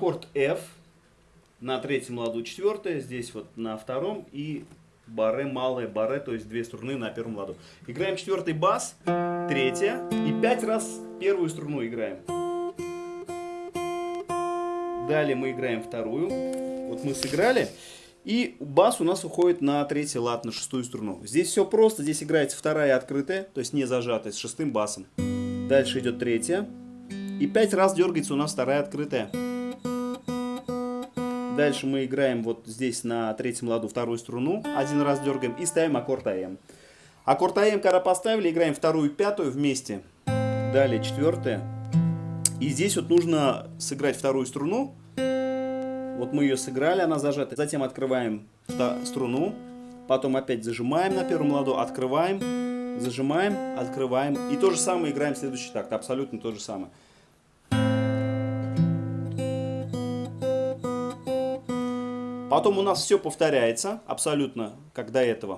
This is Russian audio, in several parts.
аккорд F, на третьем ладу четвертое, здесь вот на втором и баре, малое баре, то есть две струны на первом ладу. Играем четвертый бас, третья и пять раз первую струну играем. Далее мы играем вторую. Вот мы сыграли. И бас у нас уходит на третий лад, на шестую струну. Здесь все просто. Здесь играется вторая открытая, то есть не зажатая, с шестым басом. Дальше идет третья. И пять раз дергается у нас вторая открытая. Дальше мы играем вот здесь на третьем ладу вторую струну. Один раз дергаем и ставим аккорд АМ. Аккорд АМ, когда поставили, играем вторую и пятую вместе. Далее четвертая. И здесь вот нужно сыграть вторую струну. Вот мы ее сыграли, она зажата. Затем открываем струну. Потом опять зажимаем на первом ладу, открываем, зажимаем, открываем. И то же самое играем следующий такт. Абсолютно то же самое. Потом у нас все повторяется, абсолютно, как до этого.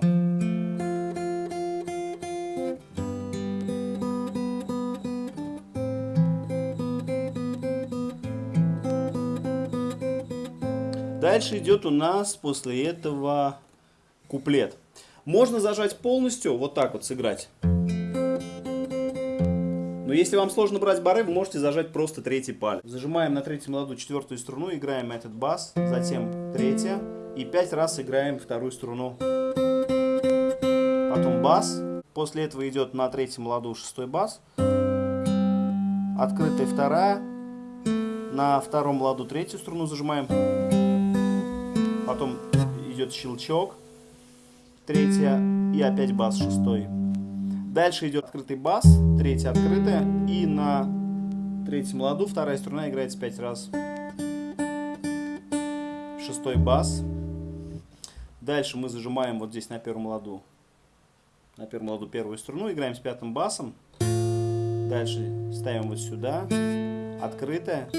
Дальше идет у нас после этого куплет. Можно зажать полностью, вот так вот сыграть. Но если вам сложно брать бары, вы можете зажать просто третий палец. Зажимаем на третьем ладу четвертую струну, играем этот бас, затем третья. И пять раз играем вторую струну. Потом бас. После этого идет на третьем ладу шестой бас. Открытая вторая. На втором ладу третью струну зажимаем. Потом идет щелчок. Третья. И опять бас шестой. Дальше идет открытый бас, третья открытая, и на третьем ладу вторая струна играется пять раз. Шестой бас. Дальше мы зажимаем вот здесь на первом ладу, на первом ладу первую струну, играем с пятым басом. Дальше ставим вот сюда, открытая.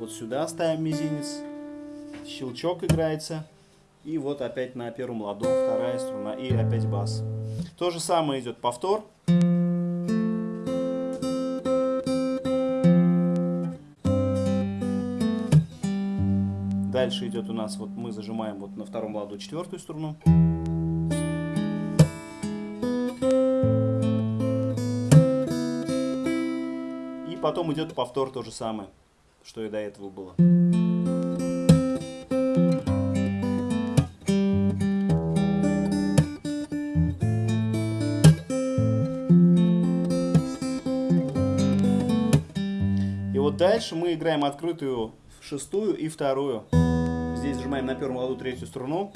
Вот сюда ставим мизинец, щелчок играется. И вот опять на первом ладу вторая струна и опять бас. То же самое идет повтор. Дальше идет у нас, вот мы зажимаем вот на втором ладу четвертую струну. И потом идет повтор то же самое, что и до этого было. Дальше мы играем открытую шестую и вторую. Здесь зажимаем на первом ладу третью струну.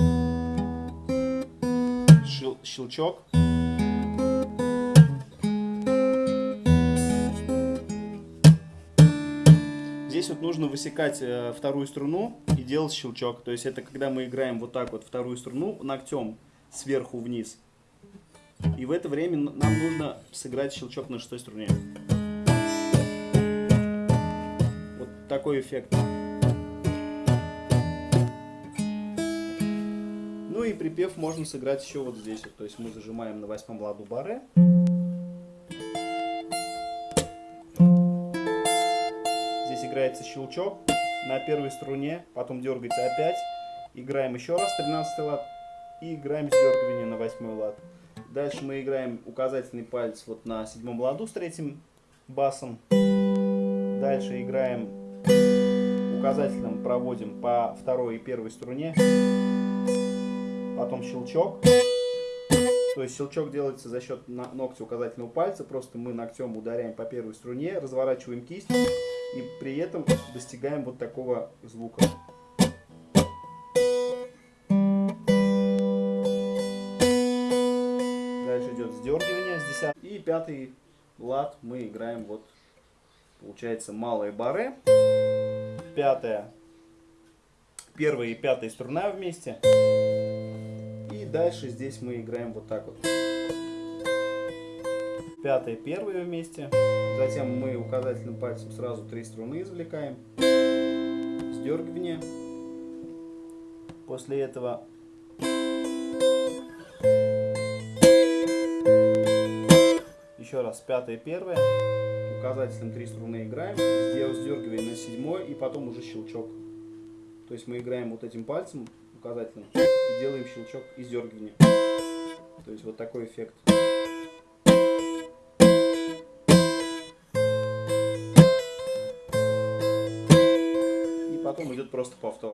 Щел щелчок. Здесь вот нужно высекать э, вторую струну и делать щелчок. То есть это когда мы играем вот так вот вторую струну ногтем сверху вниз. И в это время нам нужно сыграть щелчок на шестой струне. Такой эффект. Ну и припев можно сыграть еще вот здесь. То есть мы зажимаем на восьмом ладу баре. Здесь играется щелчок на первой струне, потом дергается опять. Играем еще раз 13 лад и играем сдергивание на восьмой лад. Дальше мы играем указательный палец вот на седьмом ладу с третьим басом. Дальше играем указательным проводим по второй и первой струне, потом щелчок. То есть щелчок делается за счет ногтя указательного пальца, просто мы ногтем ударяем по первой струне, разворачиваем кисть и при этом достигаем вот такого звука. Дальше идет сдергивание с 10 и пятый лад мы играем вот получается малые баре пятая, первая и пятая струна вместе. И дальше здесь мы играем вот так вот. Пятая, первая вместе. Затем мы указательным пальцем сразу три струны извлекаем. Сдергивание. После этого еще раз пятая, первая указателем три струны играем, сделав сдергивание на седьмой и потом уже щелчок. То есть мы играем вот этим пальцем указательным и делаем щелчок и сдергивание. То есть вот такой эффект. И потом идет просто повтор.